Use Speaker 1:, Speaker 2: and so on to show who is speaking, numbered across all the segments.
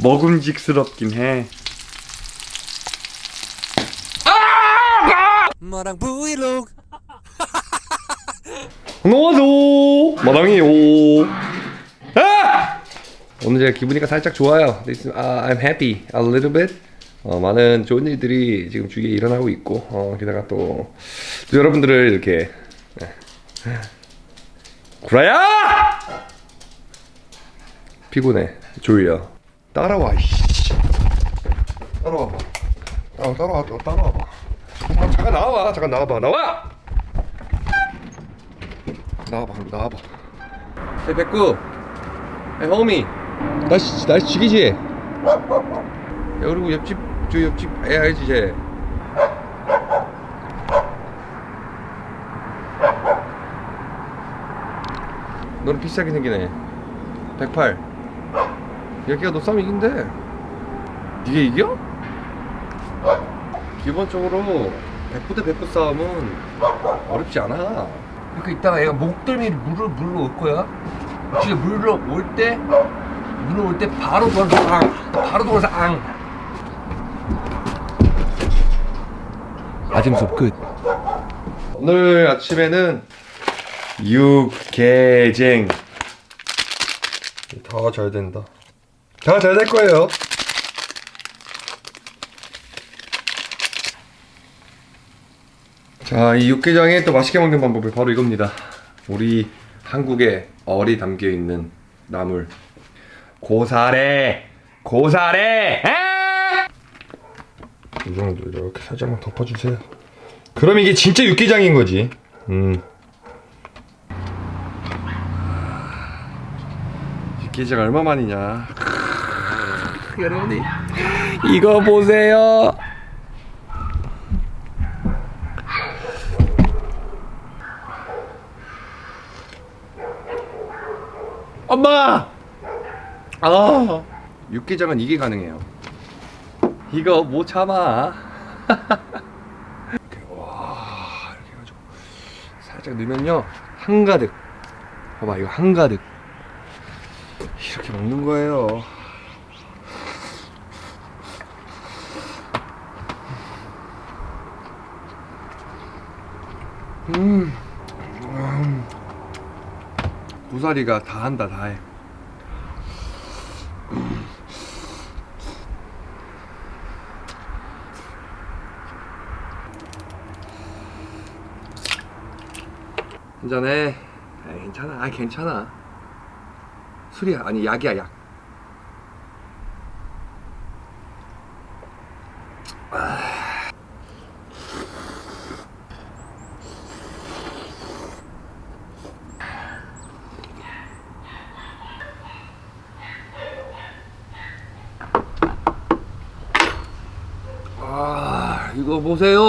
Speaker 1: 먹음직스럽긴 해.
Speaker 2: 마랑 브이로그
Speaker 1: 안녕하세요 마랑이요 아! 오늘 제가 기분이가 살짝 좋아요 This, uh, I'm happy a little bit 어, 많은 좋은 일들이 지금 주위에 일어나고 있고 어, 게다가 또, 또 여러분들을 이렇게 네. 구라야! 피곤해 졸려 따라와 이씨. 따라와봐. 따라, 따라와 따라와봐. 잠깐, 잠깐 나와봐. 잠깐 나와봐. 나와! 나와봐 그럼 나와봐. hey 백구. hey homie 날씨 날씨 죽이지? 야 그리고 옆집 저 옆집 애 알지 쟤? 너는 비싸게 생기네. 108 여기가 너 싸움 이긴대 니가 이겨? 기본적으로 100부 대 100부 싸움은 어렵지 않아
Speaker 3: 그러니까 이따가 얘가 목덜미 물을 물로 올 거야. 지가 물로 올 때, 물로 올 때 바로 돌아서 앙, 바로 돌아서 앙.
Speaker 1: 아침 수업 끝. 오늘 아침에는 육개쟁. 다잘 된다. 다 잘 될 거예요. 자, 이 육개장에 또 맛있게 먹는 방법이 바로 이겁니다. 우리 한국의 얼이 담겨 있는 나물. 고사래, 고사래. 에! 이 정도 이렇게 살짝만 덮어주세요. 그럼 이게 진짜 육개장인 거지. 음. 육개장 얼마 만이냐? 여러분이 이거 보세요. 엄마! 아, 육개장은 이게 가능해요. 이거 못 참아. 이렇게, 와, 이렇게 해가지고 살짝 넣으면요 한가득. 봐봐, 이거 한가득. 이렇게 먹는 거예요. 음, 음. 고사리가 다 한다, 다 해. 한잔해. 아 괜찮아. 아 괜찮아. 술이야. 아니 약이야 약. 이거 보세요.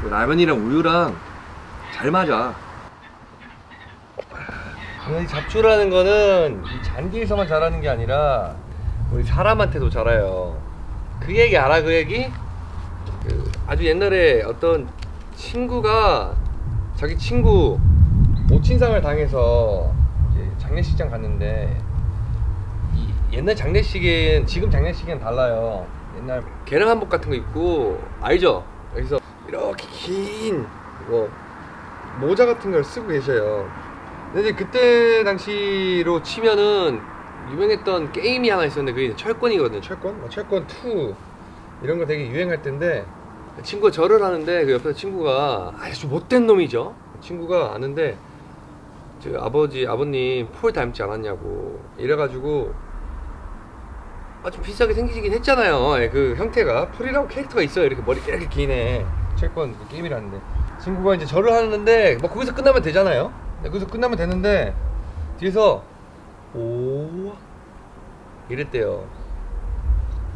Speaker 1: 이거 라면이랑 우유랑 잘 맞아. 이 잡초라는 거는 이 잔디에서만 자라는 게 아니라 우리 사람한테도 자라요. 그 얘기 알아? 그 얘기? 그 아주 옛날에 어떤 친구가 자기 친구 모친상을 당해서 장례식장 갔는데 이 옛날 장례식엔 지금 장례식엔 달라요. 옛날 개량 한복 같은 거 입고 알죠? 여기서 이렇게 긴 뭐 모자 같은 걸 쓰고 계셔요. 근데 그때 당시로 치면은 유명했던 게임이 하나 있었는데 그게 철권이거든요. 철권? 뭐 철권 2 이런 거 되게 유행할 때인데 친구가 절을 하는데 그 옆에 친구가 아주 못된 놈이죠. 친구가 아는데 저 아버지 아버님 폴 닮지 않았냐고 이래가지고 아주 비싸게 생기긴 했잖아요. 예, 그 형태가 폴이라고 캐릭터가 있어요. 이렇게 머리 이렇게 기네. 철권 그 게임이라는데 친구가 이제 절을 하는데 뭐 거기서 끝나면 되잖아요. 네, 거기서 끝나면 되는데 뒤에서 오 이랬대요.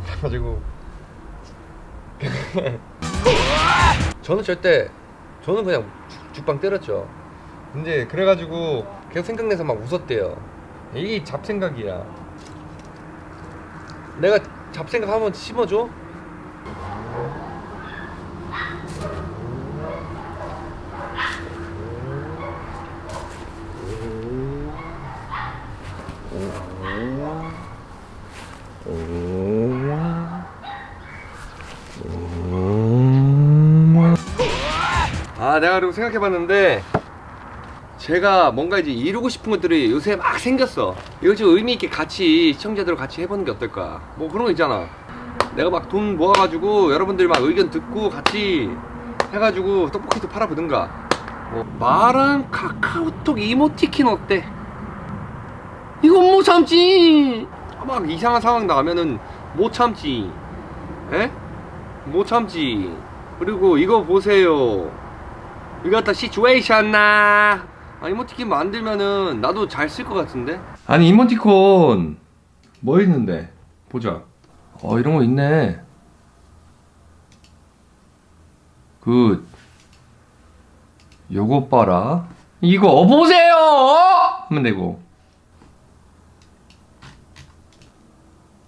Speaker 1: 그래가지고 저는 절대 저는 그냥 죽- 죽방 때렸죠. 근데 그래가지고 계속 생각내서 막 웃었대요. 이게 잡생각이야. 내가 잡생각 한번 심어줘? 아 내가 그리고 생각해봤는데 제가 뭔가 이제 이루고 싶은 것들이 요새 막 생겼어. 이거 좀 의미 있게 같이 시청자들과 같이 해보는 게 어떨까? 뭐 그런 거 있잖아. 내가 막 돈 모아가지고 여러분들 막 의견 듣고 같이 해가지고 떡볶이도 팔아보든가. 뭐 말은 카카오톡 이모티콘 어때? 이건 못 참지. 막 이상한 상황 나면은 못 참지. 에? 못 참지. 그리고 이거 보세요. 이거 갖다 시츄에이션 나 아, 이모티콘 만들면은 나도 잘 쓸 것 같은데? 아니 이모티콘 뭐 있는데? 보자. 어 이런 거 있네. 그 요거 봐라. 이거 보세요! 하면 되고.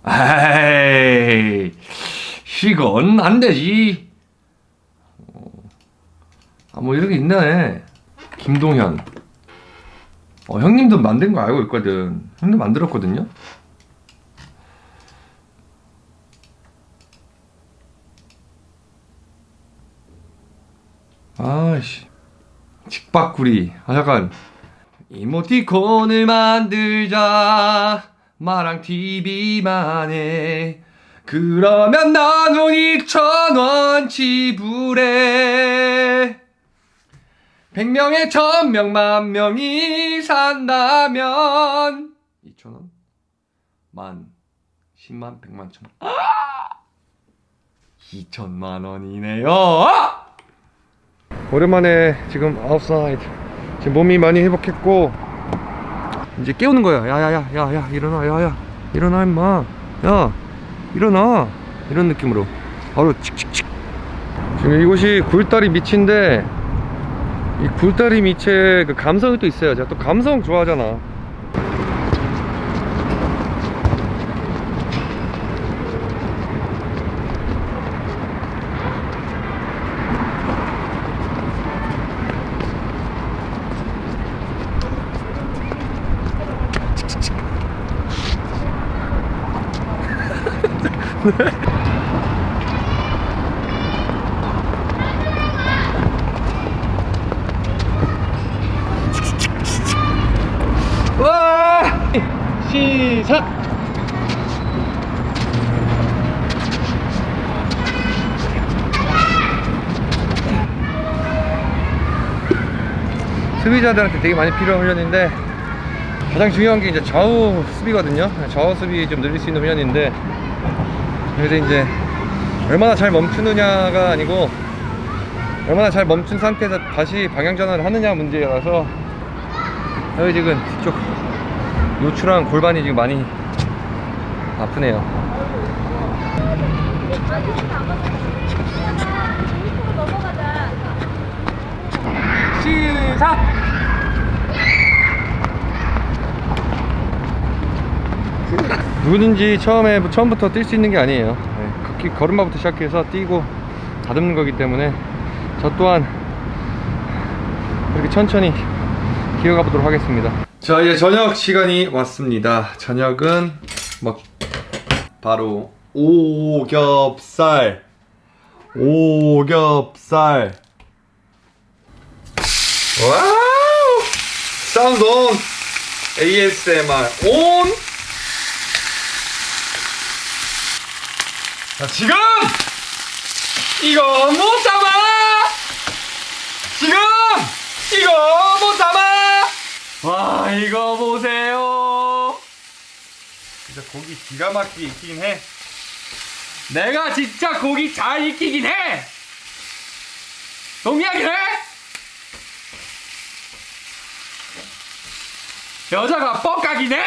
Speaker 1: 에이 이건 안 되지. 아 뭐 이런 게 있네. 김동현 어 형님도 만든 거 알고 있거든. 형님 만들었거든요? 아씨. 직박구리. 아 잠깐. 이모티콘을 만들자. 마랑 TV만 해 그러면 나눈 2천원 지불해 100명에 1000명 만 명이 산다면. 2천원? 만 10만 100만 1000만 아! 2천만 원이네요. 오랜만에 지금 아웃사이드 지금 몸이 많이 회복했고 이제 깨우는 거야. 야야야 야 야 일어나. 야야 일어나 임마. 야 일어나. 이런 느낌으로. 바로 칙칙칙. 지금 이곳이 굴다리 밑인데 이 굴다리 밑에 그 감성이 또 있어요. 제가 또 감성 좋아하잖아 와 시작 수비자들한테 되게 많이 필요한 훈련인데 가장 중요한 게 이제 좌우 수비거든요 좌우 수비 좀 늘릴 수 있는 훈련인데 그래서 이제 얼마나 잘 멈추느냐가 아니고 얼마나 잘 멈춘 상태에서 다시 방향 전환을 하느냐 문제라서 여기 지금 뒤쪽 요추랑 골반이 지금 많이 아프네요 시작! 누구든지 처음에 처음부터 뛸 수 있는 게 아니에요. 네, 걸음마부터 시작해서 뛰고 다듬는 거기 때문에 저 또한 이렇게 천천히 기어가 보도록 하겠습니다. 자 이제 저녁 시간이 왔습니다. 저녁은 뭐 바로 오겹살. 오겹살 와우 sound on ASMR 온 자, 지금 이거 못 잡아! 지금 이거 못 잡아! 와, 이거 보세요. 진짜 고기 기가 막히게 익히긴 해. 내가 진짜 고기 잘 익히긴 해! 동의하긴 해? 여자가 뻑가긴 해!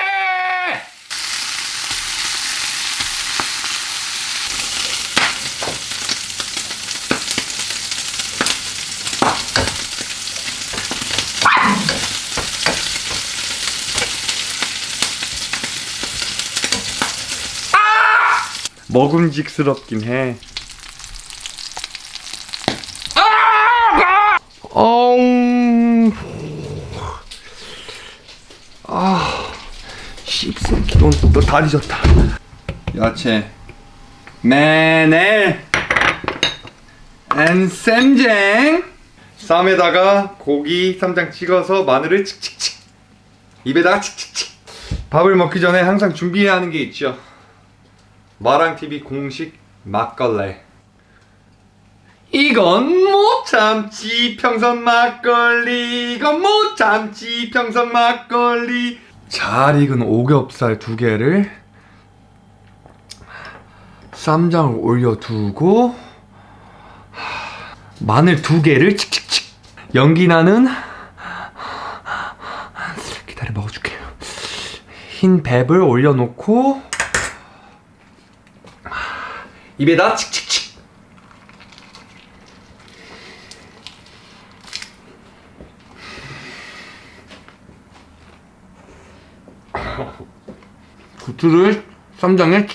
Speaker 1: 먹음직스럽긴 해. 아, 씹새끼 넌다 뒤졌다.
Speaker 2: 야채. 마늘 and 쌈장 쌈에다가 고기 쌈장 찍어서 마늘을 칙칙칙. 입에다가 칙칙칙. 밥을 먹기 전에 항상 준비해야 하는 게 있죠. 마랑TV 공식 막걸레. 이건 못 참지 평선 막걸리. 이건 못 참지 평선 막걸리 잘 익은 오겹살 두 개를 쌈장을 올려두고 마늘 두 개를 칙칙칙. 연기 나는 기다려 먹어줄게요. 흰배 올려놓고 입에다 칙칙 칙 구트를 쌈장에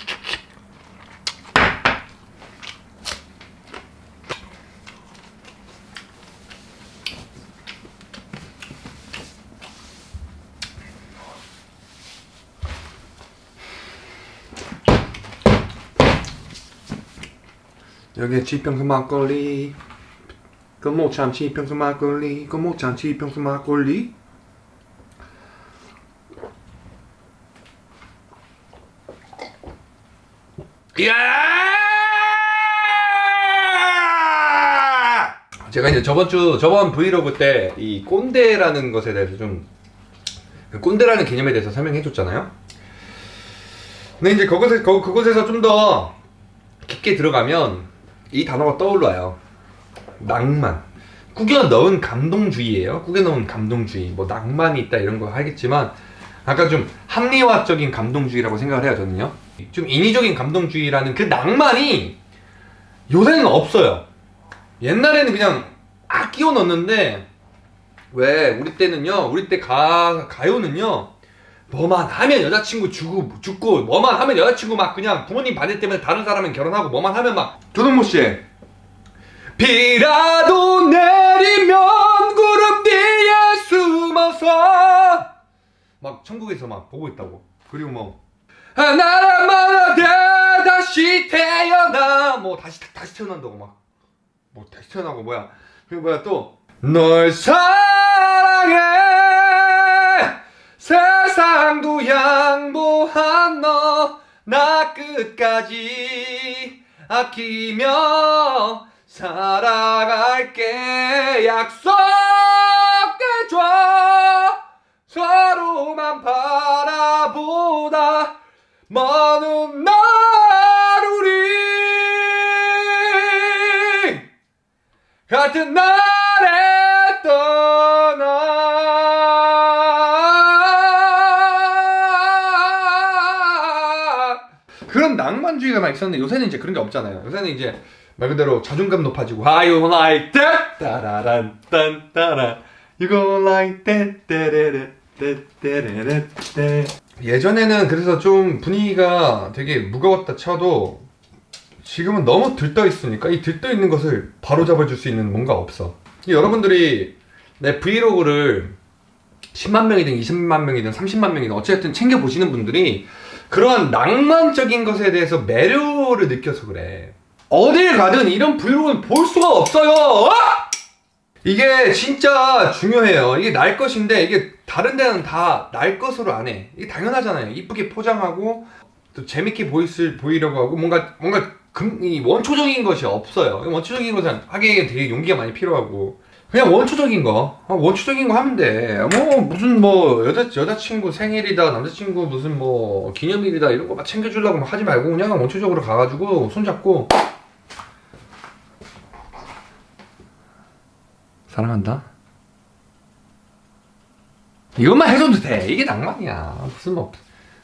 Speaker 2: 여기에 지평수 막걸리. 그못 참지 평수 막걸리. 그못 참지 평수 막걸리
Speaker 1: 이야! 제가 이제 저번 주 저번 브이로그 때 이 꼰대라는 것에 대해서 좀그 꼰대라는 개념에 대해서 설명해 줬잖아요. 근데 이제 그것에 거, 그곳에서 좀 더 깊게 들어가면 이 단어가 떠올라요. 낭만. 꾸겨 넣은 감동주의예요. 꾸겨 넣은 감동주의. 뭐 낭만이 있다 이런 거 하겠지만 아까 좀 합리화적인 감동주의라고 생각을 해요 저는요. 좀 인위적인 감동주의라는 그 낭만이 요새는 없어요. 옛날에는 그냥 아 끼워 넣는데 왜 우리 때는요 우리 때 가 가요는요 뭐만 하면 여자친구 주고 죽고 뭐만 하면 여자친구 막 그냥 부모님 반대 때문에 다른 사람은 결혼하고 뭐만 하면 막
Speaker 2: 조동모 씨
Speaker 1: 비라도 내리면 구름 뒤에 숨어서 막 천국에서 막 보고 있다고 그리고 뭐하 나라마나 돼 다시 태어나. 뭐 다시 다시 태어난다고 막. 뭐 다시 태어나고 뭐야. 그리고 뭐야 또. 널 사랑해. 세상도 양보한 너. 나 끝까지 아끼며 살아갈게. 약속 날에 떠나. 그런 낭만주의가 막 있었는데 요새는 이제 그런 게 없잖아요. 요새는 이제 말 그대로 자존감 높아지고 you like that? 따라란 딴 따라. You go like that 따라라 따라라 따 예전에는 그래서 좀 분위기가 되게 무거웠다 쳐도 지금은 너무 들떠 있으니까 이 들떠 있는 것을 바로 잡아줄 수 있는 뭔가 없어. 여러분들이 내 브이로그를 10만 명이든 20만 명이든 30만 명이든 어쨌든 챙겨 보시는 분들이 그러한 낭만적인 것에 대해서 매료를 느껴서 그래. 어딜 가든 이런 브이로그는 볼 수가 없어요. 어? 이게 진짜 중요해요. 이게 날 것인데 이게 다른 데는 다 날 것으로 안 해. 이게 당연하잖아요. 이쁘게 포장하고 또 재밌게 보이실 보이려고 하고 뭔가 뭔가 금, 이 원초적인 것이 없어요. 원초적인 것은 하기에 되게 용기가 많이 필요하고 그냥 원초적인 거 어, 원초적인 거 하면 돼. 뭐 무슨 뭐 여자 여자친구 생일이다 남자친구 무슨 뭐 기념일이다 이런 거 막 챙겨주려고 막 하지 말고 그냥 원초적으로 가가지고 손잡고 사랑한다. 이것만 해줘도 돼. 이게 낭만이야. 무슨 뭐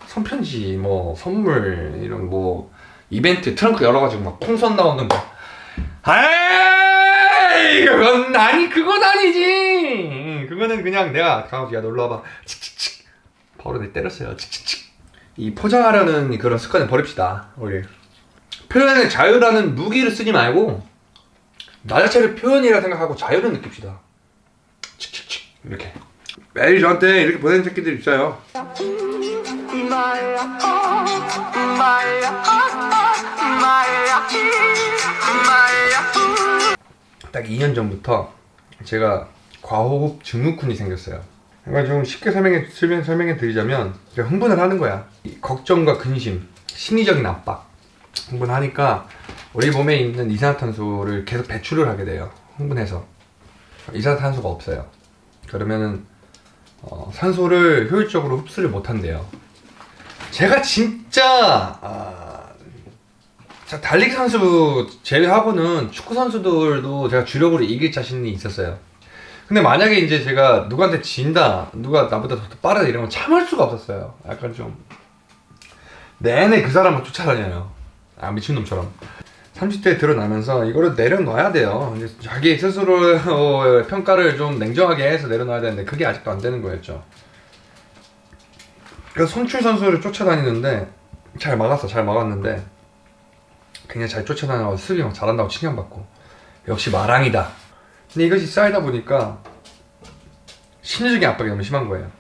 Speaker 1: 손편지, 뭐 선물 이런 뭐 이벤트 트렁크 열어가지고 막 풍선 나오는 거. 아이 그건 아니 그건 아니지. 그거는 그냥 내가 가가지고 야 놀러 와봐. 칙칙칙. 바로 내 때렸어요. 칙칙칙. 이 포장하려는 그런 습관을 버립시다. 우리 표현의 자유라는 무기를 쓰지 말고 나 자체를 표현이라 생각하고 자유를 느낍시다. 칙칙칙 이렇게. 매일 저한테 이렇게 보내는 새끼들 있어요.
Speaker 2: 딱 2년 전부터 제가 과호흡 증후군이 생겼어요. 그러니까 좀 쉽게 설명해, 설명, 설명해 드리자면 흥분을 하는 거야. 이 걱정과 근심, 심리적인 압박. 흥분하니까 우리 몸에 있는 이산화탄소를 계속 배출을 하게 돼요. 흥분해서. 이산화탄소가 없어요. 그러면은 어, 산소를 효율적으로 흡수를 못 한대요. 제가 진짜 아, 자, 달리기 선수 제외하고는 축구 선수들도 제가 주력으로 이길 자신이 있었어요. 근데 만약에 이제 제가 누구한테 진다, 누가 나보다 더 빠르다 이러면 참을 수가 없었어요. 약간 좀 내내 그 사람을 쫓아다녀요. 아 미친놈처럼. 30대에 드러나면서 이거를 내려놔야 돼요. 자기 스스로 어, 평가를 좀 냉정하게 해서 내려놔야 되는데 그게 아직도 안 되는 거였죠. 그래서 손출 선수를 쫓아다니는데 잘 막았어, 잘 막았는데 그냥 잘 쫓아다녀서 수비 막 잘한다고 칭찬받고 역시 마랑이다. 근데 이것이 쌓이다 보니까 심리적인 압박이 너무 심한 거예요.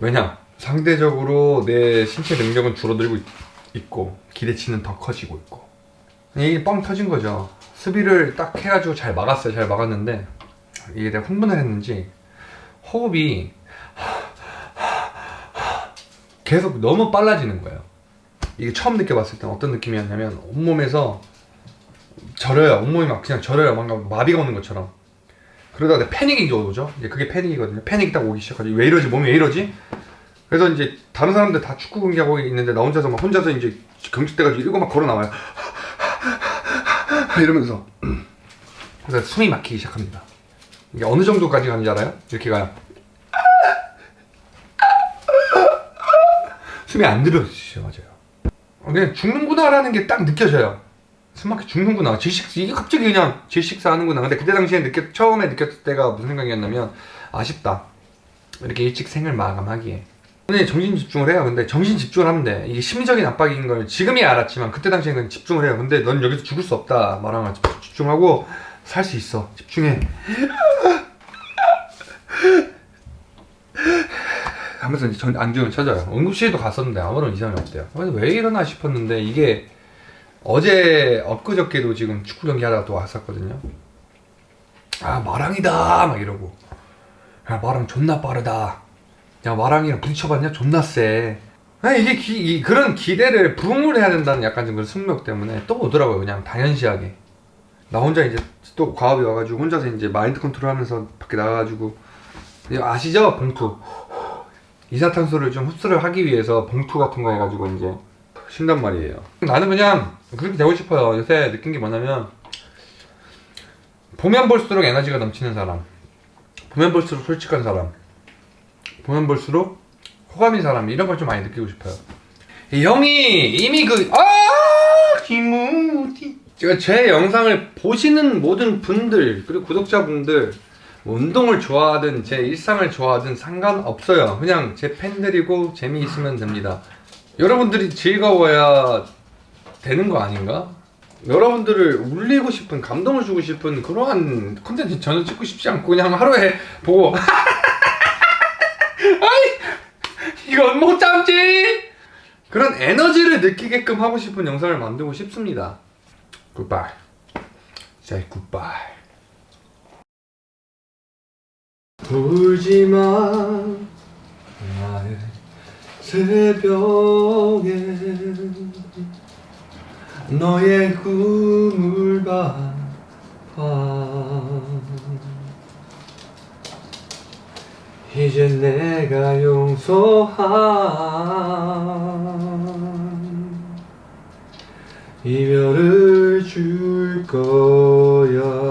Speaker 2: 왜냐? 상대적으로 내 신체 능력은 줄어들고 있, 있고 기대치는 더 커지고 있고 이게 뻥 터진 거죠. 수비를 딱 해가지고 잘 막았어요. 잘 막았는데 이게 내가 흥분을 했는지 호흡이 계속 너무 빨라지는 거예요. 이게 처음 느껴봤을 때 어떤 느낌이었냐면 온몸에서 절여요. 온몸이 막 그냥 절여요. 뭔가 마비가 오는 것처럼. 그러다가 패닉이 이제 오죠. 이제 그게 패닉이거든요. 패닉이 딱 오기 시작하죠. 왜 이러지? 몸이 왜 이러지? 그래서 이제 다른 사람들 다 축구 경기하고 있는데 나 혼자서 막 혼자서 이제 경직돼가지고 이러고 막 걸어 나와요. 이러면서 그래서 숨이 막히기 시작합니다. 이게 어느 정도까지 가는지 알아요? 이렇게 가요. 숨이 안 들어지죠, 맞아요. 어, 그냥 죽는구나라는 게 딱 느껴져요. 숨막혀 죽는구나. 질식 이게 갑자기 그냥 질식사 하는구나. 근데 그때 당시에 느꼈 처음에 느꼈을 때가 무슨 생각이었냐면 아쉽다. 이렇게 일찍 생을 마감하기에. 근데 정신 집중을 해요. 근데 정신 집중을 하면 돼. 이게 심리적인 압박인 걸 지금이야 알았지만 그때 당시에는 집중을 해요. 근데 넌 여기서 죽을 수 없다. 말하면 집중하고 살 수 있어. 집중해. 하면서 이제 전 안중을 찾아요. 응급실도 갔었는데 아무런 이상이 없대요. 그래서 왜 이러나 싶었는데 이게 어제 엊그저께도 지금 축구 경기 하다가 또 왔었거든요. 아 마랑이다 막 이러고 야 마랑 존나 빠르다. 야 마랑이랑 부딪혀봤냐 존나 세. 아 이게 기, 이, 그런 기대를 부응을 해야 된다는 약간 좀 그런 숙명 때문에 또 오더라고요 그냥 당연시하게. 나 혼자 이제 또 과호흡이 와가지고 혼자서 이제 마인드 컨트롤 하면서 밖에 나가가지고 아시죠 봉투 이산화탄소를 좀 흡수를 하기 위해서 봉투 같은 거 해가지고 이제 쉰단 말이에요. 나는 그냥 그렇게 되고 싶어요. 요새 느낀 게 뭐냐면 보면 볼수록 에너지가 넘치는 사람, 보면 볼수록 솔직한 사람, 보면 볼수록 호감인 사람 이런 걸 좀 많이 느끼고 싶어요. 이 형이 이미 그 아, 김우디 제가 제 영상을 보시는 모든 분들 그리고 구독자분들 뭐 운동을 좋아하든 제 일상을 좋아하든 상관없어요. 그냥 제 팬들이고 재미있으면 됩니다. 여러분들이 즐거워야 되는 거 아닌가? 여러분들을 울리고 싶은 감동을 주고 싶은 그러한 콘텐츠 저는 찍고 싶지 않고 그냥 하루에 보고 아이 이건 못 참지 그런 에너지를 느끼게끔 하고 싶은 영상을 만들고 싶습니다. 굿바이. Say goodbye. 울지마 나의 새벽에 너의 꿈을 봐봐 이제 내가 용서한 이별을 줄 거야